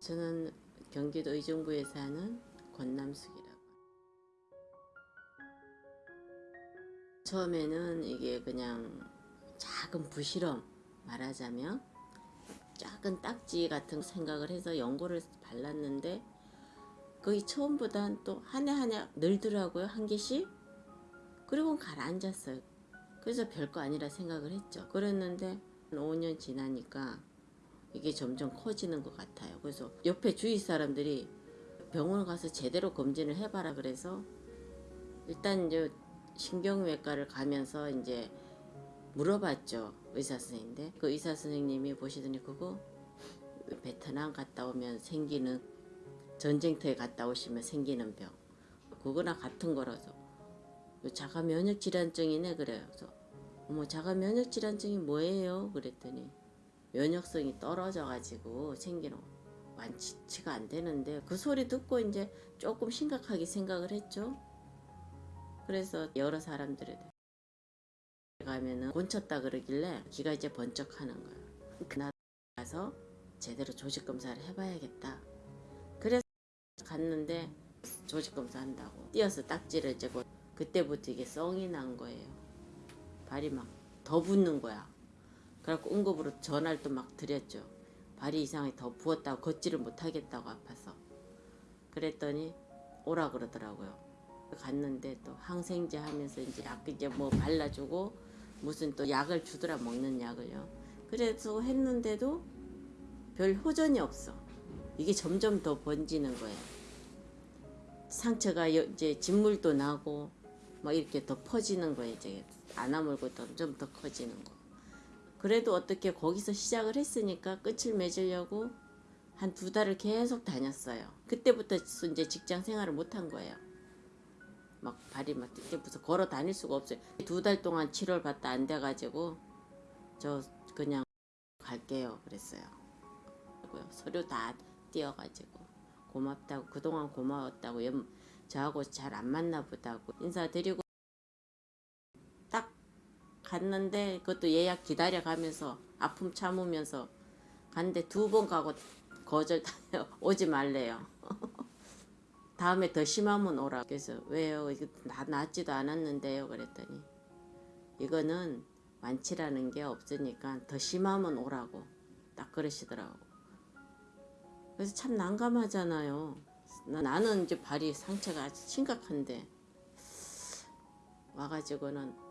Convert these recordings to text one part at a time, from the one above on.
저는 경기도 의정부에 사는 권남숙이라고. 처음에는 이게 그냥 작은 부실험 말하자면 작은 딱지 같은 생각을 해서 연고를 발랐는데 거의 처음보단 또 한 해 한 해 늘더라고요 한 개씩. 그리고 가라앉았어요. 그래서 별거 아니라 생각을 했죠. 그랬는데 5년 지나니까 이게 점점 커지는 것 같아요. 그래서 옆에 주위 사람들이 병원 가서 제대로 검진을 해봐라 그래서 일단 이제 신경외과를 가면서 이제 물어봤죠 의사 선생님인데 그 의사 선생님이 보시더니 그거 베트남 갔다 오면 생기는 전쟁터에 갔다 오시면 생기는 병. 그거나 같은 거라서. 자가 면역 질환증이네 그래요 그래서. 어머 자가 면역 질환증이 뭐예요? 그랬더니 면역성이 떨어져 가지고 생기는 완치가 안 되는데 그 소리 듣고 이제 조금 심각하게 생각을 했죠 그래서 여러 사람들에 가면은 곤쳤다 그러길래 귀가 이제 번쩍 하는 거예요. 그날 가서 제대로 조직 검사를 해봐야겠다. 그래서 갔는데 조직 검사 한다고 뛰어서 딱지를 재고 그때부터 이게 썽이 난 거예요. 발이 막더 붓는 거야. 그래갖고 응급으로 전화를 또 막 드렸죠. 발이 이상하게 더 부었다고 걷지를 못하겠다고 아파서. 그랬더니 오라 그러더라고요. 갔는데 또 항생제 하면서 이제 약 이제 뭐 발라주고 무슨 또 약을 주더라 먹는 약을요. 그래서 했는데도 별 호전이 없어. 이게 점점 더 번지는 거예요. 상처가 여- 이제 진물도 나고 막 이렇게 더 퍼지는 거예요. 이제 안 아물고 점점 더 커지는 거. 그래도 어떻게 거기서 시작을 했으니까 끝을 맺으려고 한 두 달을 계속 다녔어요. 그때부터 이제 직장 생활을 못한 거예요. 막 발이 막 띠띠부서 걸어 다닐 수가 없어요. 두 달 동안 치료를 받다 안 돼가지고 저 그냥 갈게요 그랬어요. 서류 다 띄어가지고 고맙다고 그동안 고마웠다고 염- 저하고 잘안 맞나 보다고 인사드리고 딱 갔는데 그것도 예약 기다려가면서 아픔 참으면서 갔는데 두 번 가고 거절 오지 말래요. 다음에 더 심하면 오라. 그래서 왜요? 이거 나 낫지도 않았는데요. 그랬더니 이거는 완치라는 게 없으니까 더 심하면 오라고 딱 그러시더라고. 그래서 참 난감하잖아요. 나- 나는 이제 발이 상처가 아주 심각한데 와가지고는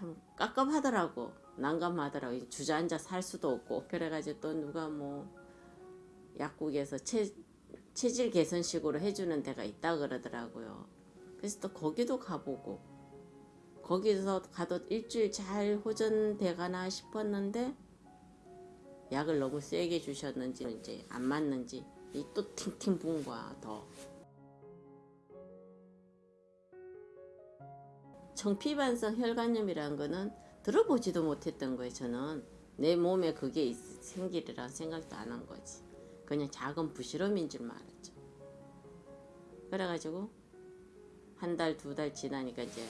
참 깝깝하더라고. 난감하더라고. 주저앉아 살 수도 없고. 그래가지고 또 누가 뭐 약국에서 체, 체질 개선식으로 해주는 데가 있다 그러더라고요. 그래서 또 거기도 가보고 거기서 가도 일주일 잘 호전돼 가나 싶었는데 약을 너무 세게 주셨는지 이제 안 맞는지 이 또 팅팅 부은 거야 더. 청피반성 혈관염이라는 거는 들어보지도 못했던 거예요 저는. 내 몸에 그게 있- 생기리라 생각도 안 한 거지. 그냥 작은 부실험인 줄만 알았죠. 그래가지고 한 달 두 달 지나니까 이제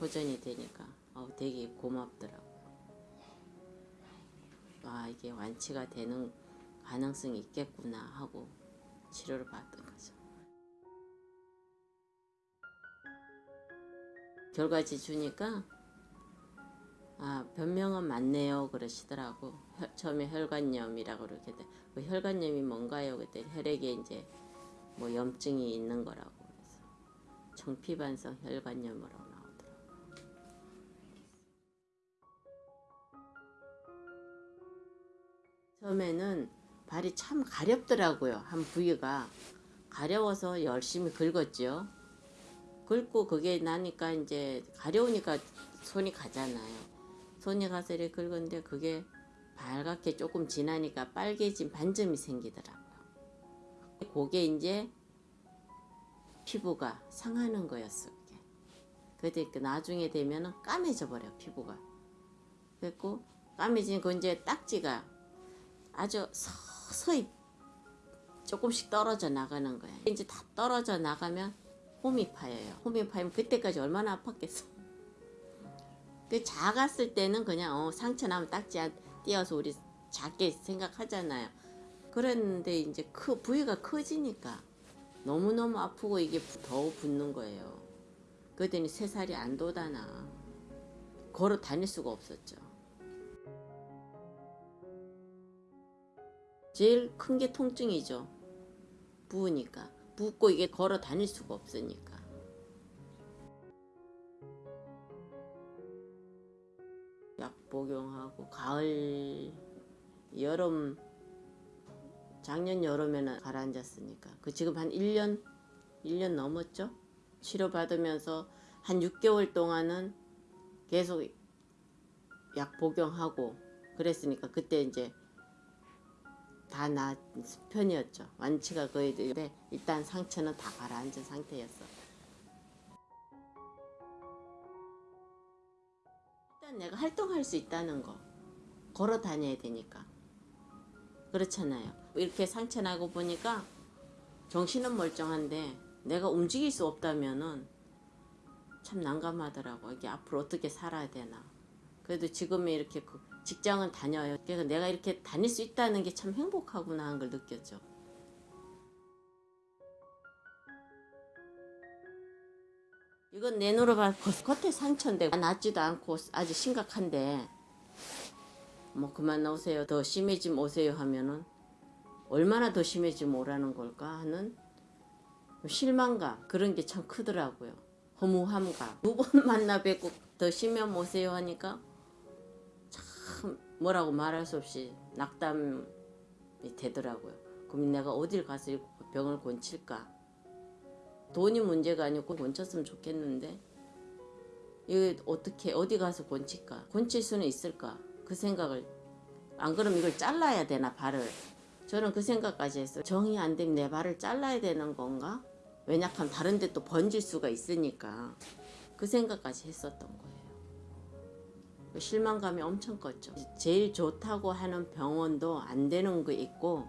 호전이 되니까 어, 되게 고맙더라고요 아 이게 완치가 되는 가능성이 있겠구나 하고 치료를 받던 거죠 결과지 주니까 아 변명은 맞네요 그러시더라고. 혈- 처음에 혈관염이라고 그렇게 돼. 그 혈관염이 뭔가요? 그때 혈액에 이제 뭐 염증이 있는 거라고 그래서 청피반성 혈관염으로 나오더라고 처음에는 발이 참 가렵더라고요 한 부위가. 가려워서 열심히 긁었죠 긁고 그게 나니까 이제 가려우니까 손이 가잖아요. 손이 가서 이렇게 긁었는데 그게 발갛게 조금 지나니까 빨개진 반점이 생기더라고요. 그게 이제 피부가 상하는 거였어. 그게. 그 나중에 되면은 까매져 버려 피부가. 그랬고 까매진 그 이제 딱지가 아주 서서히 조금씩 떨어져 나가는 거야. 이제 다 떨어져 나가면 홈이 파여요. 홈이 파이면 그때까지 얼마나 아팠겠어. 그 작았을 때는 그냥 어, 상처 나면 딱지 안 띄어서 우리 작게 생각하잖아요. 그랬는데 이제 크 부위가 커지니까 너무 너무 아프고 이게 더 붓는 거예요. 그랬더니 세 살이 안 돋아나 걸어 다닐 수가 없었죠. 제일 큰 게 통증이죠. 부으니까 붓고 이게 걸어 다닐 수가 없으니까. 약 복용하고 가을 여름 작년 여름에는 가라앉았으니까 그 지금 한 1년 1년 넘었죠 치료 받으면서 한 6개월 동안은 계속 약 복용하고 그랬으니까 그때 이제 다나 편이었죠. 완치가 거의 되는데 일단 상처는 다 가라앉은 상태였어. 일단 내가 활동할 수 있다는 거. 걸어 다녀야 되니까. 그렇잖아요. 이렇게 상처 나고 보니까 정신은 멀쩡한데 내가 움직일 수 없다면은 참 난감하더라고. 이게 앞으로 어떻게 살아야 되나. 그래도 지금은 이렇게 그 직장은 다녀요. 그래서 내가 이렇게 다닐 수 있다는 게 참 행복하구나 하는 걸 느꼈죠. 이건 내 눈으로 봐 겉에 상처인데 낫지도 않고 아주 심각한데. 뭐 그만 오세요. 더 심해지면 오세요 하면은 얼마나 더 심해지면 오라는 걸까 하는 실망감. 그런 게 참 크더라고요. 허무함감. 두 번 만나 뵙고 더 심하면 오세요 하니까 참 뭐라고 말할 수 없이 낙담이 되더라고요. 그럼 내가 어딜 가서 이 병을 고칠까? 돈이 문제가 아니고 고쳤으면 좋겠는데 이거 어떻게 어디 가서 고칠까? 고칠 수는 있을까? 그 생각을 안 그러면 이걸 잘라야 되나 발을? 저는 그 생각까지 했어요. 정이 안 되면 내 발을 잘라야 되는 건가? 왜냐하면 다른 데 또 번질 수가 있으니까. 그 생각까지 했었던 거예요. 그 실망감이 엄청 컸죠 제일 좋다고 하는 병원도 안 되는 거 있고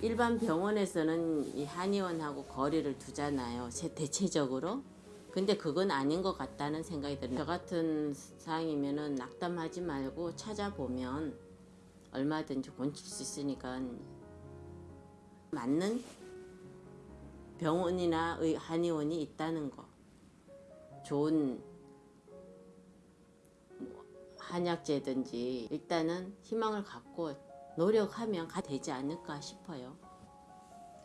일반 병원에서는 이 한의원하고 거리를 두잖아요 세- 대체적으로 근데 그건 아닌 것 같다는 생각이 들어요. 저 같은 상황이면 은 낙담하지 말고 찾아보면 얼마든지 고칠 수 있으니까 맞는 병원이나 의 한의원이 있다는 거. 좋은 뭐 한약제든지 일단은 희망을 갖고 노력하면 가 되지 않을까 싶어요.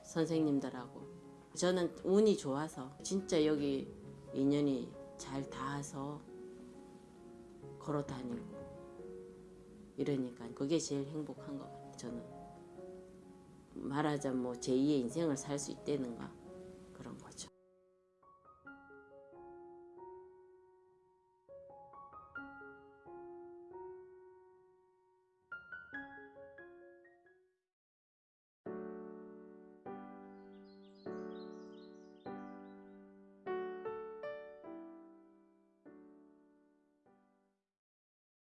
선생님들하고. 저는 운이 좋아서 진짜 여기 인연이 잘 닿아서 걸어 다니고 이러니까 그게 제일 행복한 것 같아요 저는 말하자면 뭐 제2의 인생을 살 수 있다는가